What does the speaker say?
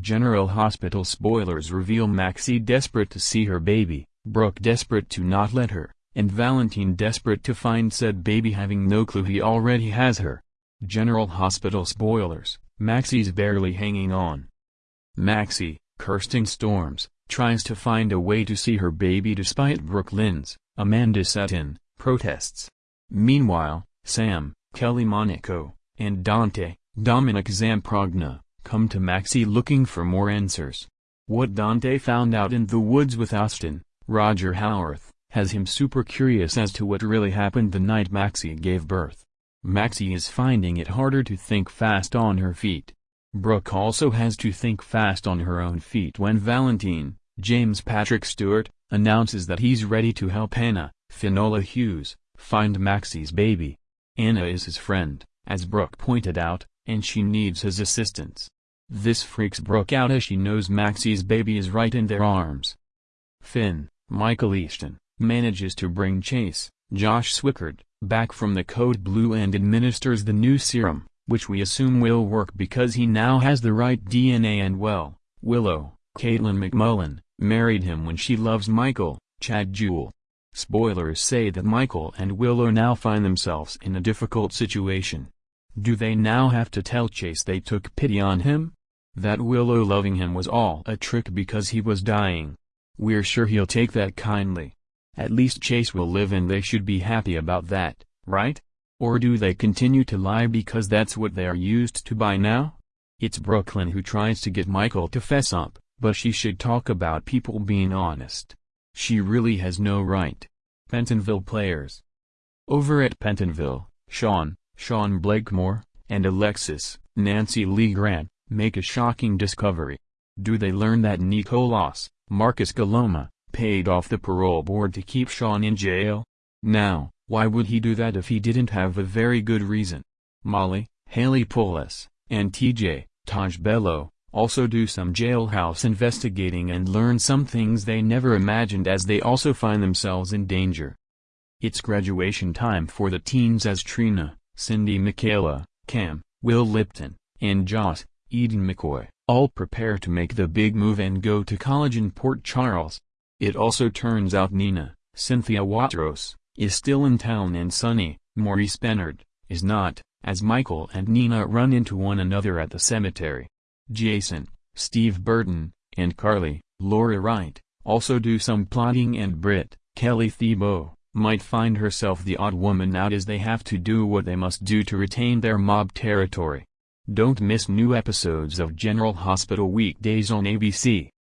General Hospital spoilers reveal Maxie desperate to see her baby, Brooke desperate to not let her, and Valentine desperate to find said baby having no clue he already has her. General Hospital spoilers, Maxie's barely hanging on. Maxie, Kirsten Storms, tries to find a way to see her baby despite Brooklyn's, Amanda Setton, protests. Meanwhile, Sam, Kelly Monaco, and Dante, Dominic Zamprogna, come to Maxie looking for more answers. What Dante found out in the woods with Austin, Roger Howarth, has him super curious as to what really happened the night Maxie gave birth. Maxie is finding it harder to think fast on her feet. Brooke also has to think fast on her own feet when Valentine, James Patrick Stuart, announces that he's ready to help Anna, Finola Hughes, find Maxie's baby. Anna is his friend, as Brooke pointed out, and she needs his assistance. This freaks Brooke out as she knows Maxie's baby is right in their arms. Finn, Michael Easton, manages to bring Chase, Josh Swickard, back from the Code Blue and administers the new serum, which we assume will work because he now has the right DNA and well, Willow, Katelyn MacMullen, married him when she loves Michael, Chad Duell. Spoilers say that Michael and Willow now find themselves in a difficult situation. Do they now have to tell Chase they took pity on him? That Willow loving him was all a trick because he was dying. We're sure he'll take that kindly. At least Chase will live and they should be happy about that, right? Or do they continue to lie because that's what they are used to by now? It's Brooklyn who tries to get Michael to fess up, but she should talk about people being honest. She really has no right. Pentonville players. Over at Pentonville, Sean, Sean Blakemore, and Alexis, Nancy Lee Grahn, make a shocking discovery. Do they learn that Nikolas, Marcus Coloma, paid off the parole board to keep Sean in jail? Now, why would he do that if he didn't have a very good reason? Molly, Haley Pullos, and TJ, Tajh Bellow, also do some jailhouse investigating and learn some things they never imagined as they also find themselves in danger. It's graduation time for the teens as Trina, Sydney Mikayla, Cam, Will Lipton, and Joss, Eden McCoy, all prepare to make the big move and go to college in Port Charles. It also turns out Nina, Cynthia Watros, is still in town and Sonny, Maurice Benard, is not, as Michael and Nina run into one another at the cemetery. Jason, Steve Burton, and Carly, Laura Wright, also do some plotting and Britt, Kelly Thiebaud, might find herself the odd woman out as they have to do what they must do to retain their mob territory. Don't miss new episodes of General Hospital weekdays on ABC.